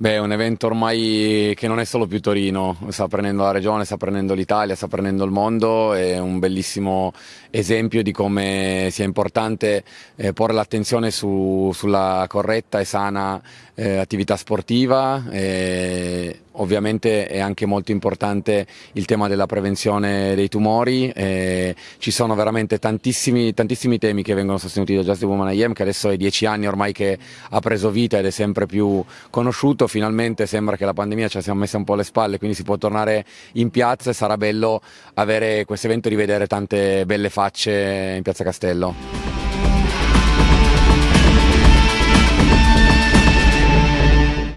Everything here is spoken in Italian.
Beh, è un evento ormai che non è solo più Torino, sta prendendo la regione, sta prendendo l'Italia, sta prendendo il mondo, è un bellissimo esempio di come sia importante eh, porre l'attenzione su, sulla corretta e sana eh, attività sportiva. E ovviamente è anche molto importante il tema della prevenzione dei tumori, e ci sono veramente tantissimi, tantissimi temi che vengono sostenuti da Just Woman IM che adesso è dieci anni ormai che ha preso vita ed è sempre più conosciuto finalmente sembra che la pandemia ci sia messa un po' alle spalle, quindi si può tornare in piazza e sarà bello avere questo evento e rivedere tante belle facce in Piazza Castello.